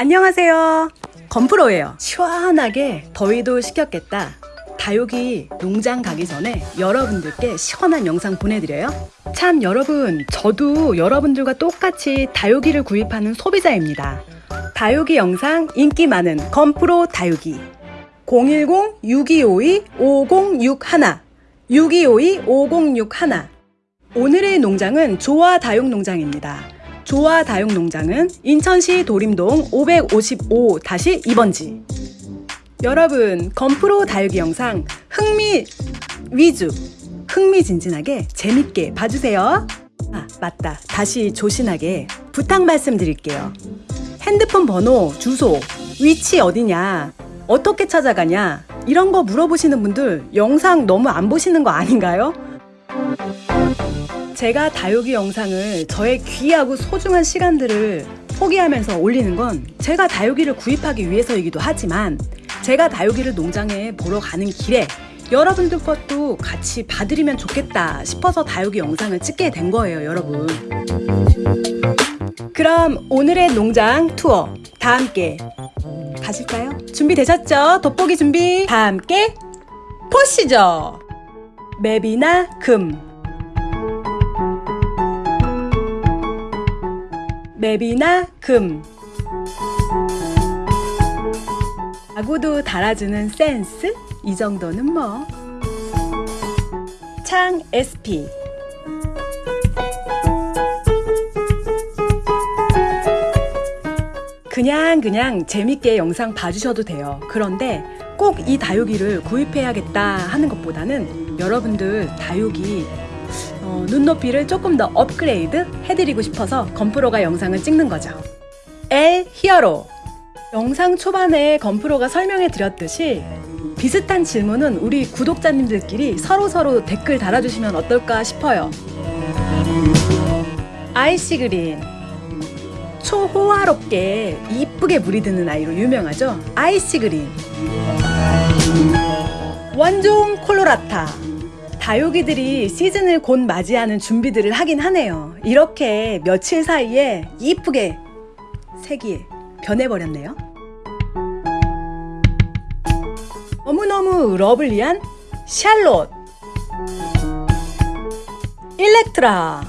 안녕하세요. 건프로예요. 시원하게 더위도 식혔겠다. 다육이 농장 가기 전에 여러분들께 시원한 영상 보내드려요. 참 여러분, 저도 여러분들과 똑같이 다육이를 구입하는 소비자입니다. 다육이 영상 인기 많은 건프로 다육이 010-6252-5061 6252-5061 오늘의 농장은 조화 다육 농장입니다. 조화 다육 농장은 인천시 도림동 555-2번지. 여러분 건프로 다육이 영상 흥미 위주 흥미진진하게 재밌게 봐주세요. 아 맞다. 다시 조신하게 부탁 말씀드릴게요. 핸드폰 번호 주소 위치 어디냐 어떻게 찾아가냐 이런 거 물어보시는 분들 영상 너무 안 보시는 거 아닌가요? 제가 다육이 영상을 저의 귀하고 소중한 시간들을 포기하면서 올리는 건 제가 다육이를 구입하기 위해서이기도 하지만 제가 다육이를 농장에 보러 가는 길에 여러분들 것도 같이 봐드리면 좋겠다 싶어서 다육이 영상을 찍게 된 거예요 여러분 그럼 오늘의 농장 투어 다 함께 가실까요? 준비되셨죠? 돋보기 준비 다 함께 보시죠 맵이나 금 맵이나 금 아구도 달아주는 센스? 이 정도는 뭐. 창 SP 그냥 그냥 재밌게 영상 봐주셔도 돼요. 그런데 꼭 이 다육이를 구입해야겠다 하는 것보다는 여러분들 다육이 어, 눈높이를 조금 더 업그레이드 해드리고 싶어서 건프로가 영상을 찍는 거죠. L 히어로 영상 초반에 건프로가 설명해 드렸듯이 비슷한 질문은 우리 구독자님들끼리 서로 서로 댓글 달아주시면 어떨까 싶어요. 아이시 그린 초호화롭게 이쁘게 물이 드는 아이로 유명하죠. 아이시 그린 원종 콜로라타 다육이들이 시즌을 곧 맞이하는 준비들을 하긴 하네요. 이렇게 며칠 사이에 이쁘게 색이 변해버렸네요. 너무너무 러블리한 샬롯 일렉트라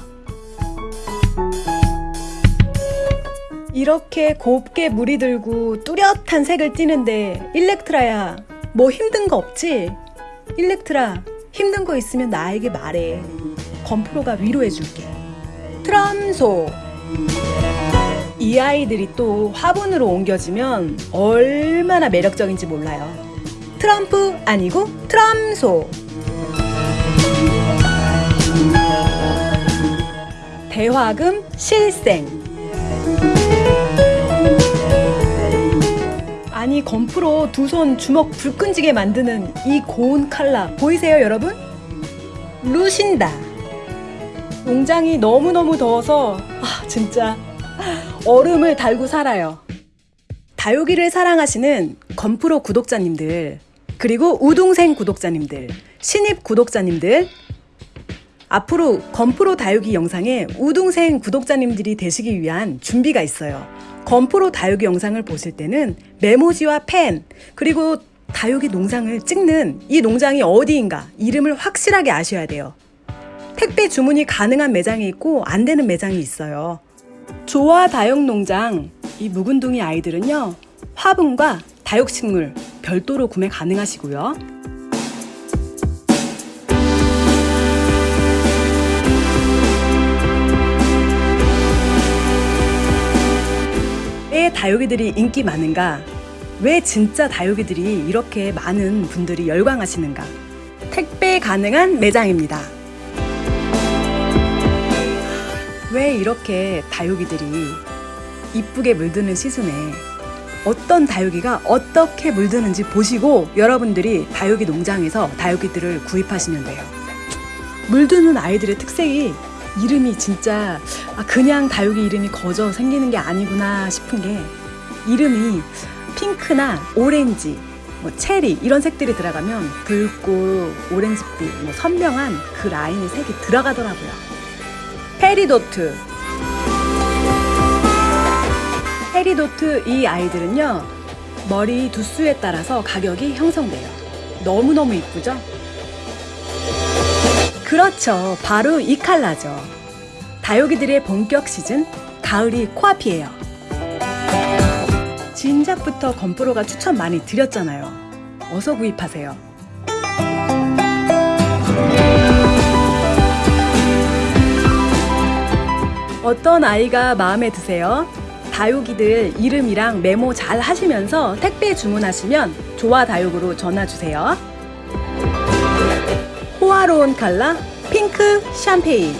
이렇게 곱게 물이 들고 뚜렷한 색을 띠는데 일렉트라야 뭐 힘든 거 없지? 일렉트라 힘든 거 있으면 나에게 말해. 건프로가 위로해 줄게. 트럼소. 이 아이들이 또 화분으로 옮겨지면 얼마나 매력적인지 몰라요. 트럼프 아니고 트럼소. 대화금 실생 아니 건프로 두 손 주먹 불 끈지게 만드는 이 고운 칼라. 보이세요 여러분? 루신다. 농장이 너무너무 더워서 아 진짜. 얼음을 달고 살아요. 다육이를 사랑하시는 건프로 구독자님들 그리고 우동생 구독자님들 신입 구독자님들 앞으로 건프로 다육이 영상에 우동생 구독자님들이 되시기 위한 준비가 있어요. 건프로 다육이 영상을 보실 때는 메모지와 펜 그리고 다육이 농장을 찍는 이 농장이 어디인가 이름을 확실하게 아셔야 돼요. 택배 주문이 가능한 매장이 있고 안 되는 매장이 있어요. 조화 다육 농장 이 묵은둥이 아이들은요 화분과 다육식물 별도로 구매 가능하시고요 왜 다육이들이 인기 많은가? 왜 진짜 다육이들이 이렇게 많은 분들이 열광하시는가? 택배 가능한 매장입니다. 왜 이렇게 다육이들이 이쁘게 물드는 시즌에 어떤 다육이가 어떻게 물드는지 보시고 여러분들이 다육이 농장에서 다육이들을 구입하시면 돼요. 물드는 아이들의 특색이 이름이 진짜 아, 그냥 다육이 이름이 거저 생기는 게 아니구나 싶은 게 이름이 핑크나 오렌지, 뭐 체리 이런 색들이 들어가면 붉고 오렌지빛, 뭐 선명한 그 라인의 색이 들어가더라고요. 페리도트 포기도트 이 아이들은요 머리 두수에 따라서 가격이 형성돼요 너무너무 이쁘죠? 그렇죠. 바로 이 컬러죠. 다육이들의 본격 시즌 가을이 코앞이에요. 진작부터 건프로가 추천 많이 드렸잖아요. 어서 구입하세요. 어떤 아이가 마음에 드세요? 다육이들 이름이랑 메모 잘 하시면서 택배 주문하시면 조화 다육으로 전화 주세요. 호화로운 컬러 핑크 샴페인.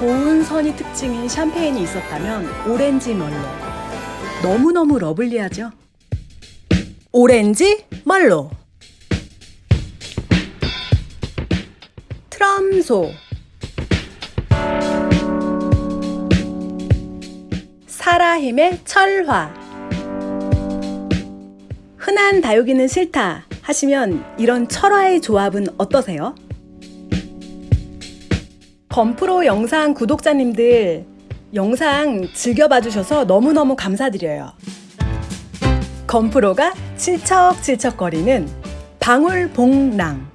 고운 선이 특징인 샴페인이 있었다면 오렌지 멀로. 너무너무 lovely하죠? 오렌지 멀로. 트럼소. 사라힘의 철화 흔한 다육이는 싫다 하시면 이런 철화의 조합은 어떠세요? 건프로 영상 구독자님들 영상 즐겨봐 주셔서 너무너무 감사드려요. 건프로가 질척질척거리는 방울봉랑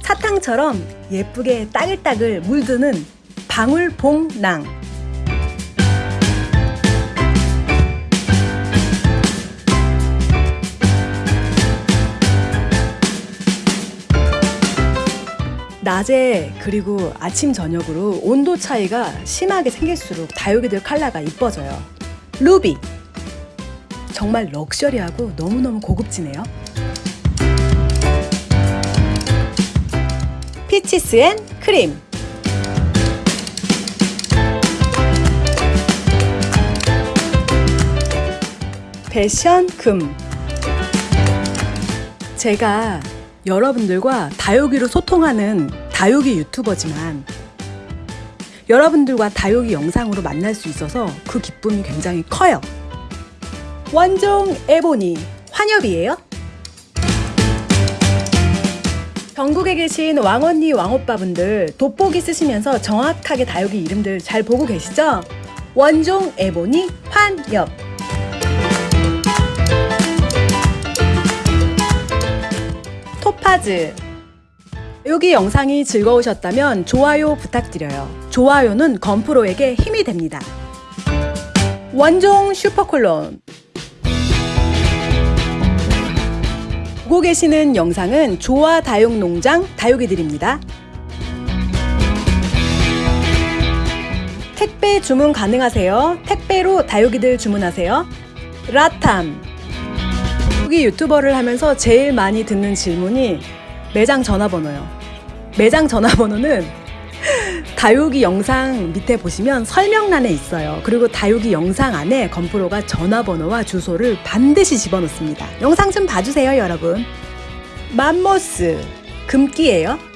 사탕처럼 예쁘게 따글따글 물드는 방울봉랑 낮에 그리고 아침 저녁으로 온도 차이가 심하게 생길수록 다육이들 컬러가 이뻐져요. 루비. 정말 럭셔리하고 너무너무 고급지네요. Peaches and Cream. 패션 금. 제가 여러분들과 다육이로 소통하는 다육이 유튜버지만 여러분들과 다육이 영상으로 만날 수 있어서 그 기쁨이 굉장히 커요. 원종 에보니 환엽이에요. 전국에 계신 왕언니 왕오빠분들 돋보기 쓰시면서 정확하게 다육이 이름들 잘 보고 계시죠? 원종 에보니 환엽 토파즈 여기 영상이 즐거우셨다면 좋아요 부탁드려요. 좋아요는 건프로에게 힘이 됩니다. 원종 슈퍼콜론 보고 계시는 영상은 조화 다육농장 다육이들입니다. 택배 주문 가능하세요. 택배로 다육이들 주문하세요. 라탐 여기 유튜버를 하면서 제일 많이 듣는 질문이 매장 전화번호요. 매장 전화번호는 다육이 영상 밑에 보시면 설명란에 있어요. 그리고 다육이 영상 안에 건프로가 전화번호와 주소를 반드시 집어넣습니다. 영상 좀 봐주세요, 여러분. 맘모스 금기예요.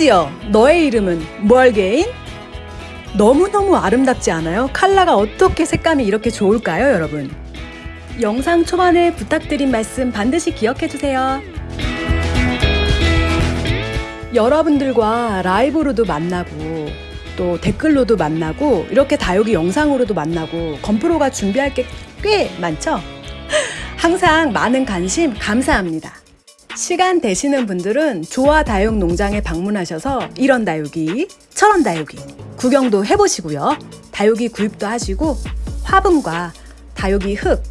심지어 너의 이름은 뭘게인? 너무너무 아름답지 않아요? 칼라가 어떻게 색감이 이렇게 좋을까요, 여러분? 영상 초반에 부탁드린 말씀 반드시 기억해주세요. 여러분들과 라이브로도 만나고 또 댓글로도 만나고 이렇게 다육이 영상으로도 만나고 건프로가 준비할 게 꽤 많죠? 항상 많은 관심 감사합니다. 시간 되시는 분들은 조화 다육 농장에 방문하셔서 이런 다육이, 저런 다육이 구경도 해보시고요. 다육이 구입도 하시고 화분과 다육이 흙,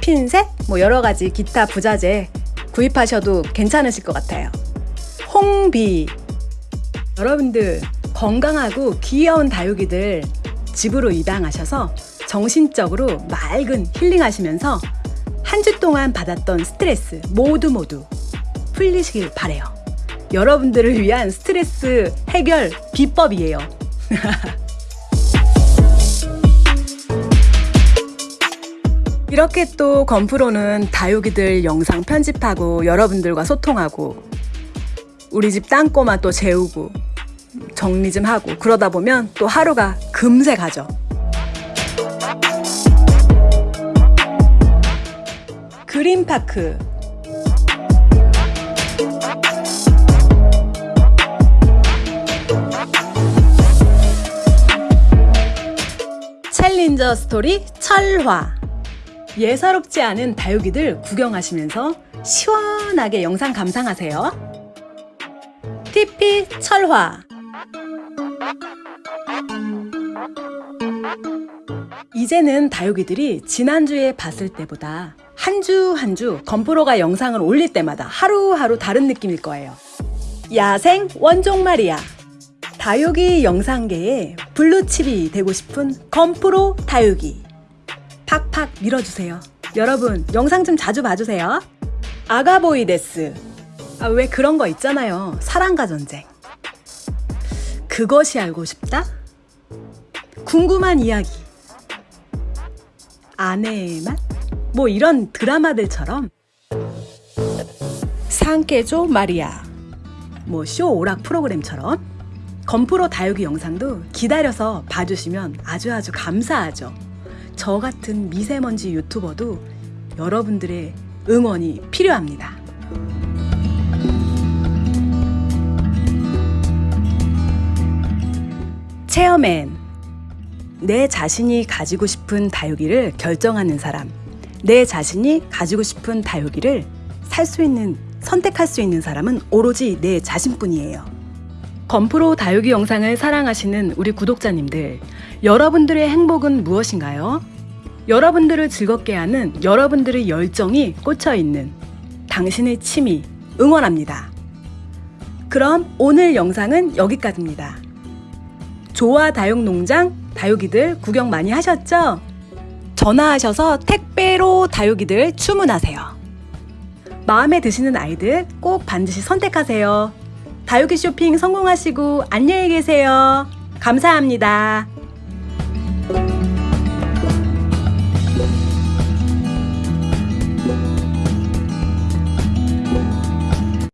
핀셋, 뭐 여러 가지 기타 부자재 구입하셔도 괜찮으실 것 같아요. 홍비 여러분들 건강하고 귀여운 다육이들 집으로 입양하셔서 정신적으로 맑은 힐링하시면서 한 주 동안 받았던 스트레스 모두 모두 풀리시길 바래요. 여러분들을 위한 스트레스 해결 비법이에요. 이렇게 또 건프로는 다육이들 영상 편집하고 여러분들과 소통하고 우리 집 땅꼬마 또 재우고 정리 좀 하고 그러다 보면 또 하루가 금세 가죠. 그린파크 챌린저 스토리 철화 예사롭지 않은 다육이들 구경하시면서 시원하게 영상 감상하세요. TP 철화 이제는 다육이들이 지난주에 봤을 때보다 한 주 한 주 건프로가 영상을 올릴 때마다 하루하루 다른 느낌일 거예요. 야생 원종 말이야. 다육이 영상계의 블루칩이 되고 싶은 건프로 다육이. 팍팍 밀어주세요. 여러분, 영상 좀 자주 봐주세요. 아가보이데스. 아, 왜 그런 거 있잖아요. 사랑과 전쟁. 그것이 알고 싶다? 궁금한 이야기. 아내의 맛? 뭐 이런 드라마들처럼 상케조 마리아. 뭐 쇼 오락 프로그램처럼 건프로 다육이 영상도 기다려서 봐주시면 아주 아주 감사하죠. 저 같은 미세먼지 유튜버도 여러분들의 응원이 필요합니다. 체어맨. 내 자신이 가지고 싶은 다육이를 결정하는 사람. 내 자신이 가지고 싶은 다육이를 살 수 있는, 선택할 수 있는 사람은 오로지 내 자신뿐이에요. 건프로 다육이 영상을 사랑하시는 우리 구독자님들, 여러분들의 행복은 무엇인가요? 여러분들을 즐겁게 하는 여러분들의 열정이 꽂혀 있는 당신의 취미 응원합니다. 그럼 오늘 영상은 여기까지입니다. 조화 다육농장 다육이들 구경 많이 하셨죠? 전화하셔서 택배로 다육이들 주문하세요. 마음에 드시는 아이들 꼭 반드시 선택하세요. 다육이 쇼핑 성공하시고 안녕히 계세요. 감사합니다.